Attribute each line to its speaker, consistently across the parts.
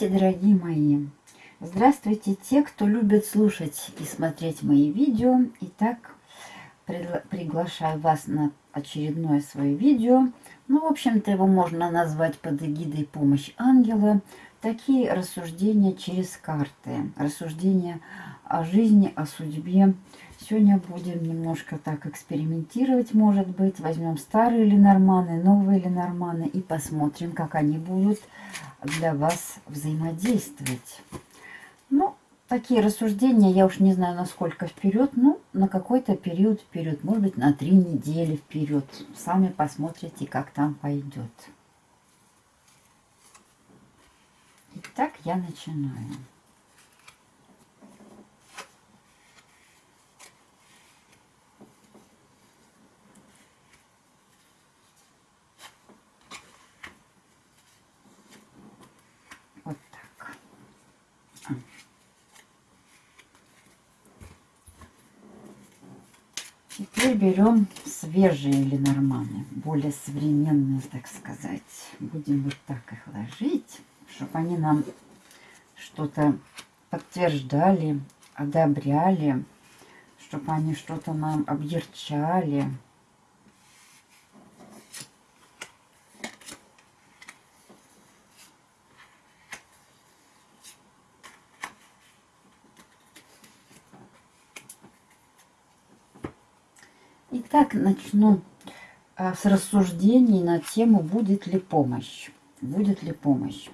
Speaker 1: Здравствуйте, дорогие мои! Здравствуйте те, кто любит слушать и смотреть мои видео. Итак, приглашаю вас на очередное свое видео. Ну, в общем-то, его можно назвать под эгидой «Помощь ангела». Такие рассуждения через карты, рассуждения о жизни, о судьбе. Сегодня будем немножко так экспериментировать, может быть. Возьмем старые Ленорманы, новые Ленорманы и посмотрим, как они будут для вас взаимодействовать. Ну, такие рассуждения, я уж не знаю, насколько вперед, ну, на какой-то период вперед, может быть, на три недели вперед. Сами посмотрите, как там пойдет. Итак, я начинаю. Теперь берем свежие ленорманы, более современные, так сказать. Будем вот так их ложить, чтобы они нам что-то подтверждали, одобряли, чтобы они что-то нам объерчали. Итак, начну а, с рассуждений на тему, будет ли помощь. Будет ли помощь.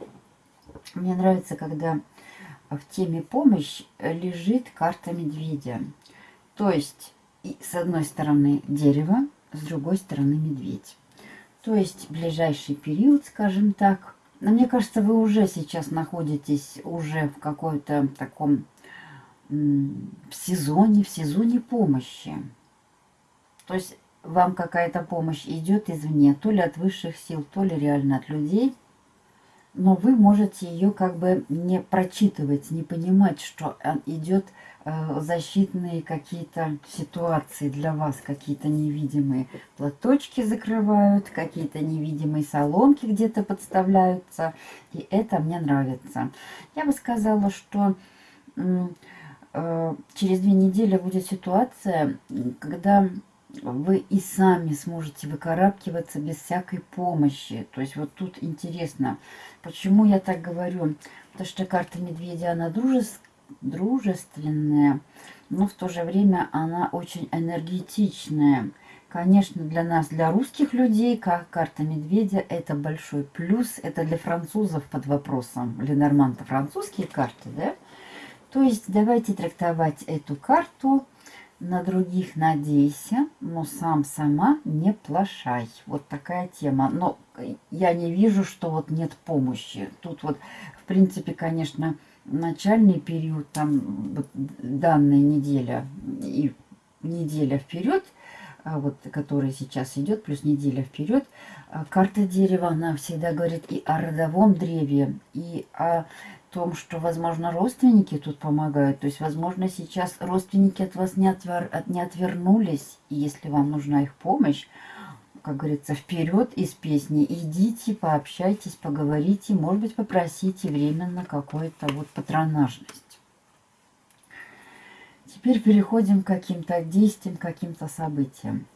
Speaker 1: Мне нравится, когда в теме помощь лежит карта медведя. То есть, с одной стороны дерево, с другой стороны медведь. То есть, ближайший период, скажем так. Но мне кажется, вы уже сейчас находитесь уже в какой-то таком в сезоне, в сезоне помощи. То есть вам какая-то помощь идет извне, то ли от высших сил, то ли реально от людей, но вы можете ее как бы не прочитывать, не понимать, что идет э, защитные какие-то ситуации для вас, какие-то невидимые платочки закрывают, какие-то невидимые соломки где-то подставляются, и это мне нравится. Я бы сказала, что э, через две недели будет ситуация, когда вы и сами сможете выкарабкиваться без всякой помощи. То есть вот тут интересно, почему я так говорю? Потому что карта медведя, она дружес... дружественная, но в то же время она очень энергетичная. Конечно, для нас, для русских людей, как карта медведя, это большой плюс. Это для французов под вопросом. Ленорман-то французские карты, да? То есть давайте трактовать эту карту на других надейся, но сам сама не плашай. Вот такая тема. Но я не вижу, что вот нет помощи. Тут вот, в принципе, конечно, начальный период, там вот, данная неделя и неделя вперед, а вот, которая сейчас идет, плюс неделя вперед, а карта дерева, она всегда говорит и о родовом древе, и о том, что, возможно, родственники тут помогают. То есть, возможно, сейчас родственники от вас не, отвер... не отвернулись. И если вам нужна их помощь, как говорится, вперед из песни. Идите, пообщайтесь, поговорите. Может быть, попросите временно какую-то вот патронажность. Теперь переходим к каким-то действиям, каким-то событиям.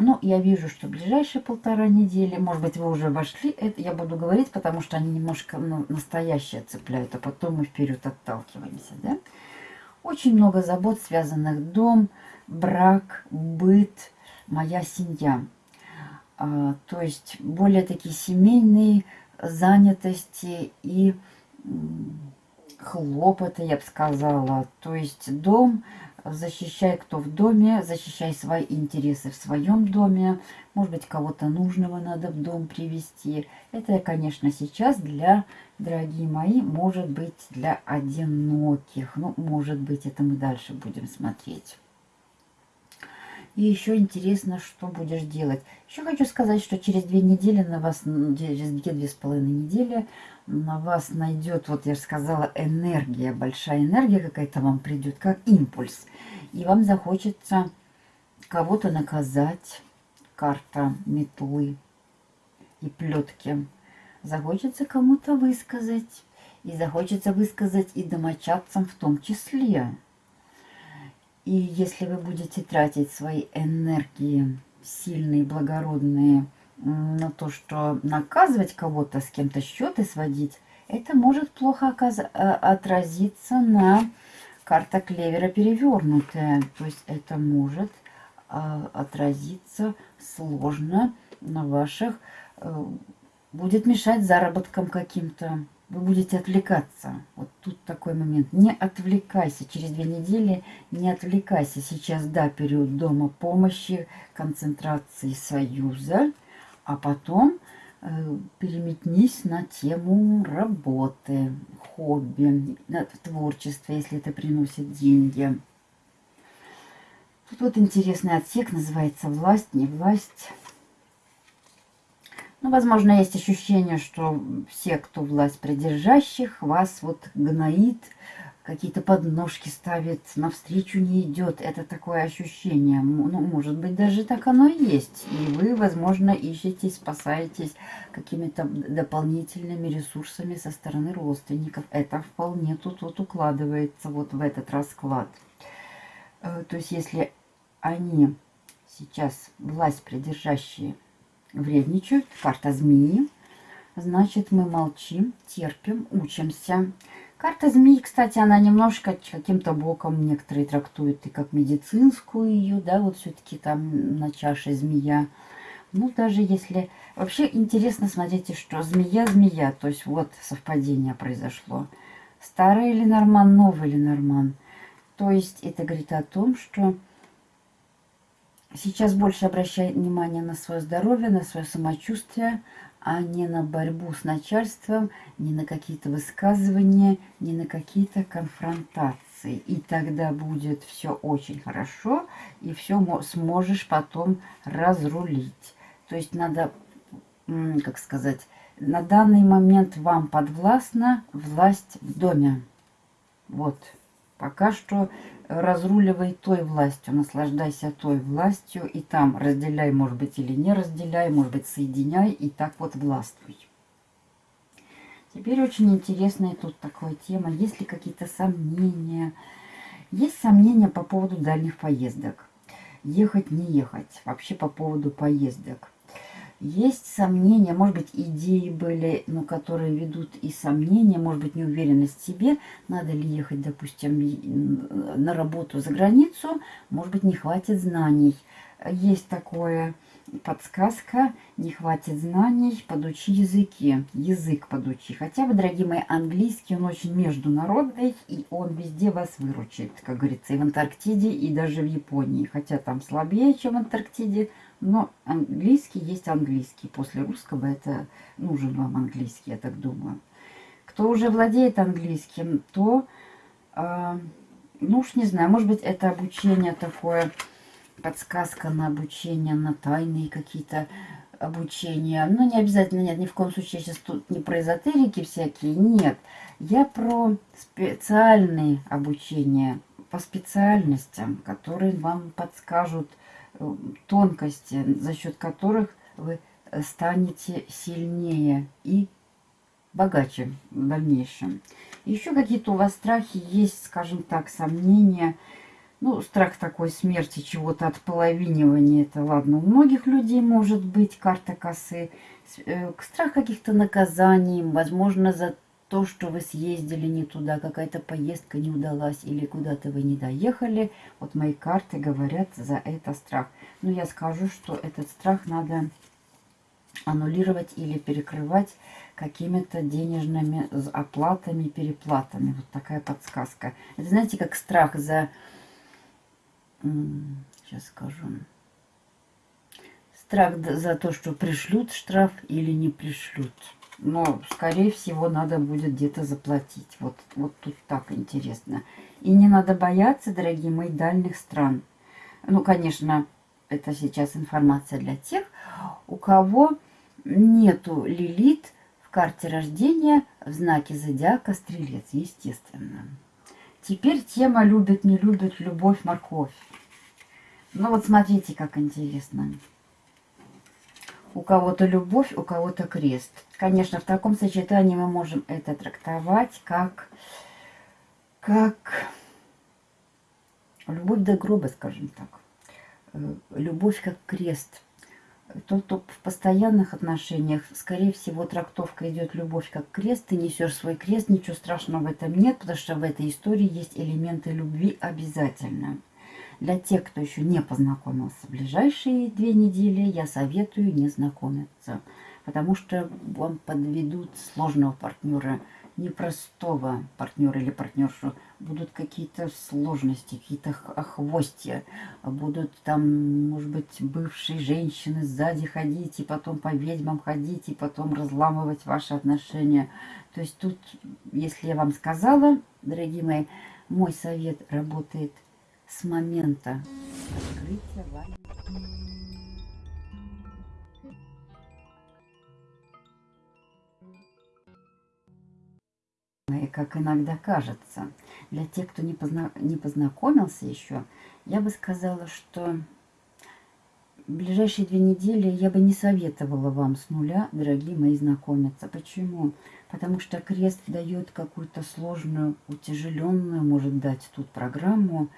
Speaker 1: Ну, я вижу, что ближайшие полтора недели, может быть, вы уже вошли, это я буду говорить, потому что они немножко ну, настоящие цепляют, а потом мы вперед отталкиваемся, да? Очень много забот, связанных дом, брак, быт, моя семья. А, то есть более такие семейные занятости и хлопоты, я бы сказала. То есть дом, защищай, кто в доме, защищай свои интересы в своем доме. Может быть, кого-то нужного надо в дом привести. Это, конечно, сейчас для, дорогие мои, может быть для одиноких. Ну, может быть, это мы дальше будем смотреть. И еще интересно, что будешь делать. Еще хочу сказать, что через две недели на вас, через две-две с половиной недели на вас найдет, вот я же сказала, энергия, большая энергия какая-то вам придет, как импульс. И вам захочется кого-то наказать, карта метлы и плетки. Захочется кому-то высказать. И захочется высказать и домочадцам в том числе. И если вы будете тратить свои энергии, сильные, благородные, на то, что наказывать кого-то, с кем-то счеты сводить, это может плохо э, отразиться на карта клевера перевернутая. То есть это может а, отразиться сложно на ваших, э, будет мешать заработкам каким-то. Вы будете отвлекаться. Вот тут такой момент. Не отвлекайся. Через две недели не отвлекайся. Сейчас, да, период дома помощи, концентрации союза. А потом Э, переметнись на тему работы, хобби, творчества, если это приносит деньги. Тут вот интересный отсек, называется «Власть, не власть». Ну, возможно, есть ощущение, что все, кто власть придержащих, вас вот гноит, какие-то подножки ставит, навстречу не идет. Это такое ощущение. Ну, может быть, даже так оно и есть. И вы, возможно, ищете, спасаетесь какими-то дополнительными ресурсами со стороны родственников. Это вполне тут вот укладывается вот в этот расклад. Э, то есть, если они сейчас, власть придержащие, вредничают, карта змеи, значит, мы молчим, терпим, учимся, Карта змеи, кстати, она немножко каким-то боком некоторые трактуют и как медицинскую ее, да, вот все-таки там на чаше змея. Ну, даже если... Вообще интересно, смотрите, что змея-змея, то есть вот совпадение произошло. Старый Ленорман, новый Ленорман. То есть это говорит о том, что сейчас больше обращай внимание на свое здоровье, на свое самочувствие, а не на борьбу с начальством, не на какие-то высказывания, не на какие-то конфронтации. И тогда будет все очень хорошо, и все сможешь потом разрулить. То есть надо, как сказать, на данный момент вам подвластна власть в доме. Вот. Пока что разруливай той властью, наслаждайся той властью, и там разделяй, может быть, или не разделяй, может быть, соединяй, и так вот властвуй. Теперь очень интересная тут такая тема. Есть ли какие-то сомнения? Есть сомнения по поводу дальних поездок. Ехать, не ехать. Вообще по поводу поездок. Есть сомнения, может быть, идеи были, но которые ведут и сомнения, может быть, неуверенность в себе. Надо ли ехать, допустим, на работу за границу, может быть, не хватит знаний. Есть такое подсказка, не хватит знаний, подучи языки, язык подучи. Хотя бы, дорогие мои, английский, он очень международный, и он везде вас выручит, как говорится, и в Антарктиде, и даже в Японии. Хотя там слабее, чем в Антарктиде, но английский есть английский. После русского это нужен вам английский, я так думаю. Кто уже владеет английским, то, э, ну уж не знаю, может быть, это обучение такое, подсказка на обучение, на тайные какие-то обучения. Ну, не обязательно, нет, ни в коем случае сейчас тут не про эзотерики всякие, нет. Я про специальные обучения, по специальностям, которые вам подскажут, тонкости, за счет которых вы станете сильнее и богаче в дальнейшем. Еще какие-то у вас страхи есть, скажем так, сомнения. Ну, страх такой смерти, чего-то отполовинивания, это ладно. У многих людей может быть карта косы. Э, страх каких-то наказаний, возможно, за то, что вы съездили не туда, какая-то поездка не удалась или куда-то вы не доехали, вот мои карты говорят за это страх. Но я скажу, что этот страх надо аннулировать или перекрывать какими-то денежными оплатами, переплатами. Вот такая подсказка. Это знаете, как страх за... Сейчас скажу. Страх за то, что пришлют штраф или не пришлют но, скорее всего, надо будет где-то заплатить. Вот, вот тут так интересно. И не надо бояться, дорогие мои, дальних стран. Ну, конечно, это сейчас информация для тех, у кого нету лилит в карте рождения в знаке зодиака стрелец, естественно. Теперь тема любит, не любит, любовь, морковь. Ну вот смотрите, как интересно. У кого-то любовь, у кого-то крест. Конечно, в таком сочетании мы можем это трактовать как, как любовь до гроба, скажем так. Э, любовь как крест. Тот, кто в постоянных отношениях, скорее всего, трактовка идет любовь как крест. Ты несешь свой крест, ничего страшного в этом нет, потому что в этой истории есть элементы любви обязательно. Для тех, кто еще не познакомился в ближайшие две недели, я советую не знакомиться, потому что вам подведут сложного партнера, непростого партнера или партнершу. Будут какие-то сложности, какие-то хвостья, будут там, может быть, бывшие женщины сзади ходить, и потом по ведьмам ходить, и потом разламывать ваши отношения. То есть тут, если я вам сказала, дорогие мои, мой совет работает – с момента открытия вами. И как иногда кажется, для тех, кто не, позна... не познакомился еще, я бы сказала, что в ближайшие две недели я бы не советовала вам с нуля, дорогие мои, знакомиться. Почему? Потому что крест дает какую-то сложную, утяжеленную, может дать тут программу,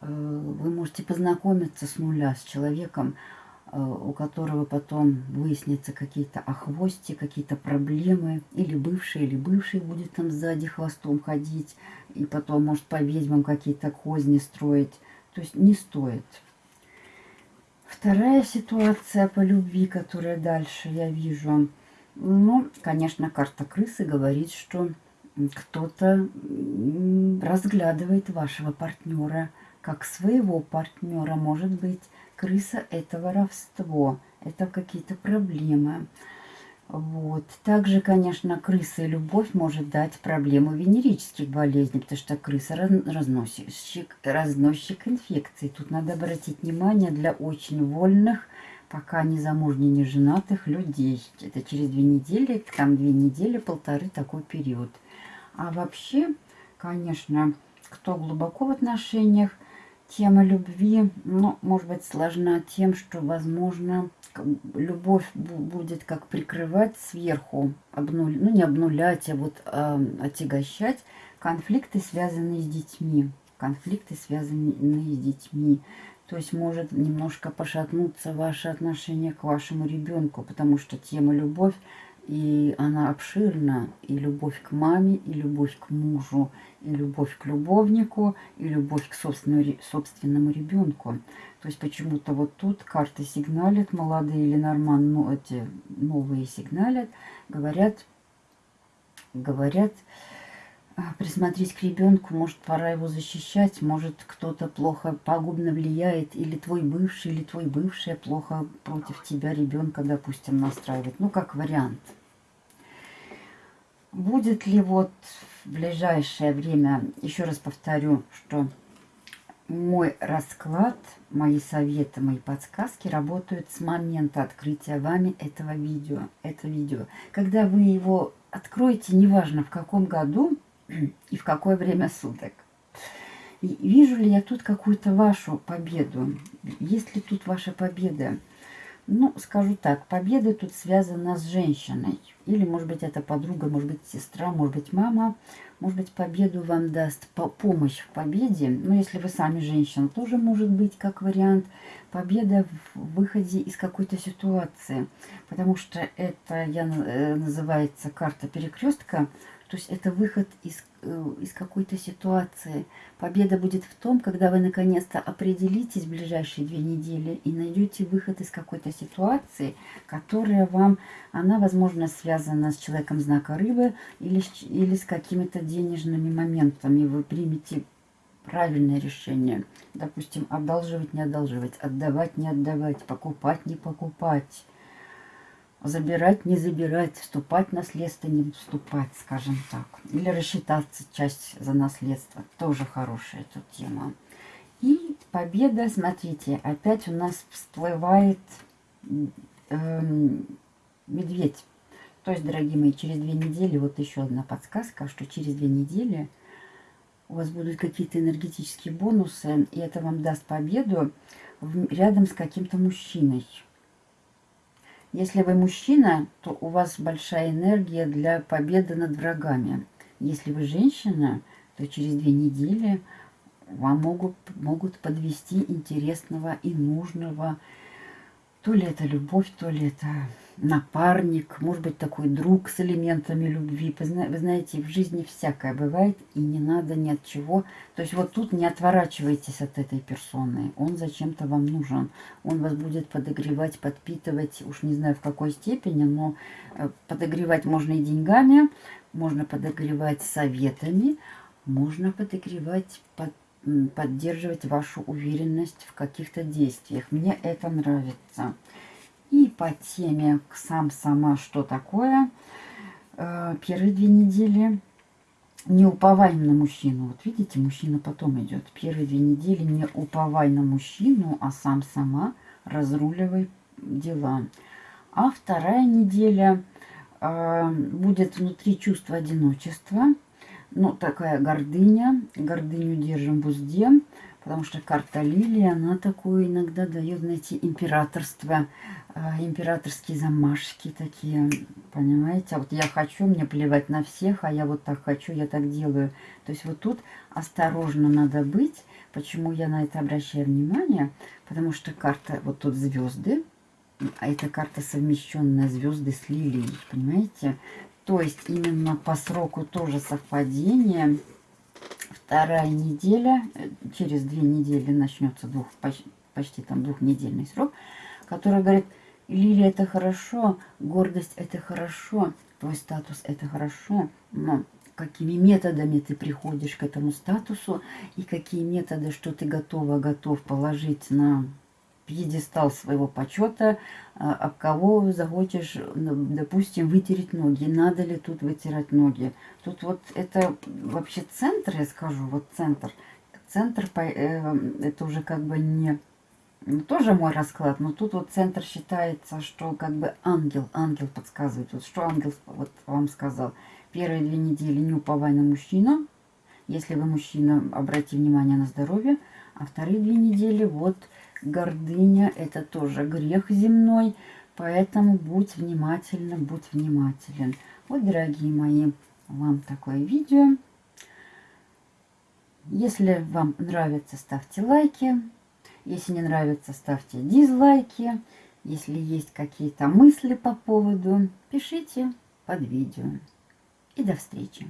Speaker 1: вы можете познакомиться с нуля с человеком, э, у которого потом выяснятся какие-то охвости, какие-то проблемы, или бывший, или бывший будет там сзади хвостом ходить, и потом может по ведьмам какие-то козни строить. То есть не стоит. Вторая ситуация по любви, которая дальше я вижу. Ну, конечно, карта крысы говорит, что кто-то разглядывает вашего партнера, как своего партнера. Может быть, крыса – это воровство, это какие-то проблемы. Вот. Также, конечно, крыса и любовь может дать проблему венерических болезней, потому что крыса разносчик, разносчик инфекций. Тут надо обратить внимание для очень вольных, пока не замужних, не женатых людей. Это через две недели, там две недели, полторы такой период. А вообще, конечно, кто глубоко в отношениях, Тема любви, ну, может быть, сложна тем, что, возможно, любовь будет как прикрывать сверху, обнуль, ну, не обнулять, а вот э, отягощать конфликты, связанные с детьми. Конфликты, связанные с детьми. То есть может немножко пошатнуться ваше отношение к вашему ребенку, потому что тема любовь и она обширна, и любовь к маме, и любовь к мужу, и любовь к любовнику, и любовь к собственному, собственному ребенку. То есть почему-то вот тут карты сигналят, молодые или норман, ну, эти новые сигналят, говорят, говорят, «А, присмотреть к ребенку, может, пора его защищать, может, кто-то плохо, пагубно влияет, или твой бывший, или твой бывшая плохо против тебя ребенка, допустим, настраивает. Ну, как вариант. Будет ли вот в ближайшее время, еще раз повторю, что мой расклад, мои советы, мои подсказки работают с момента открытия вами этого видео. Это видео. Когда вы его откроете, неважно в каком году и в какое время суток. И вижу ли я тут какую-то вашу победу? Есть ли тут ваша победа? Ну, скажу так, победа тут связана с женщиной. Или, может быть, это подруга, может быть, сестра, может быть, мама. Может быть, победу вам даст по помощь в победе. Но если вы сами женщина, тоже может быть как вариант. Победа в выходе из какой-то ситуации. Потому что это я, э, называется карта перекрестка. То есть это выход из, из какой-то ситуации. Победа будет в том, когда вы наконец-то определитесь в ближайшие две недели и найдете выход из какой-то ситуации, которая вам, она, возможно, связана с человеком знака рыбы или, или с какими-то денежными моментами. Вы примете правильное решение. Допустим, одалживать, не одалживать, отдавать, не отдавать, покупать, не покупать забирать, не забирать, вступать в наследство, не вступать, скажем так. Или рассчитаться часть за наследство. Тоже хорошая тут тема. И победа, смотрите, опять у нас всплывает эм, медведь. То есть, дорогие мои, через две недели, вот еще одна подсказка, что через две недели у вас будут какие-то энергетические бонусы, и это вам даст победу в, рядом с каким-то мужчиной. Если вы мужчина, то у вас большая энергия для победы над врагами. Если вы женщина, то через две недели вам могут, могут подвести интересного и нужного. То ли это любовь, то ли это напарник, может быть, такой друг с элементами любви. Вы знаете, в жизни всякое бывает, и не надо ни от чего. То есть вот тут не отворачивайтесь от этой персоны. Он зачем-то вам нужен. Он вас будет подогревать, подпитывать, уж не знаю в какой степени, но э, подогревать можно и деньгами, можно подогревать советами, можно подогревать, под, поддерживать вашу уверенность в каких-то действиях. Мне это нравится. И по теме «Сам, сама, что такое?» э, Первые две недели не уповай на мужчину. Вот видите, мужчина потом идет. Первые две недели не уповай на мужчину, а сам, сама разруливай дела. А вторая неделя э, будет внутри чувства одиночества. Ну, такая гордыня. Гордыню держим в узде. Потому что карта лилии, она такую иногда дает, знаете, императорство, э, императорские замашки такие, понимаете? А вот я хочу, мне плевать на всех, а я вот так хочу, я так делаю. То есть вот тут осторожно надо быть. Почему я на это обращаю внимание? Потому что карта, вот тут звезды, а эта карта совмещенная звезды с лилией, понимаете? То есть именно по сроку тоже совпадение вторая неделя, э, через две недели начнется двух, почти, почти там двухнедельный срок, который говорит, Лилия это хорошо, гордость это хорошо, твой статус это хорошо, но какими методами ты приходишь к этому статусу и какие методы, что ты готова, готов положить на пьедестал своего почета, а, об кого захочешь, ну, допустим, вытереть ноги. Надо ли тут вытирать ноги? Тут вот это вообще центр, я скажу, вот центр. Центр, э, это уже как бы не... Ну, тоже мой расклад, но тут вот центр считается, что как бы ангел, ангел подсказывает. Вот что ангел вот вам сказал. Первые две недели не уповай на мужчину. Если вы мужчина, обратите внимание на здоровье. А вторые две недели вот гордыня – это тоже грех земной, поэтому будь внимательна, будь внимателен. Вот, дорогие мои, вам такое видео. Если вам нравится, ставьте лайки. Если не нравится, ставьте дизлайки. Если есть какие-то мысли по поводу, пишите под видео. И до встречи!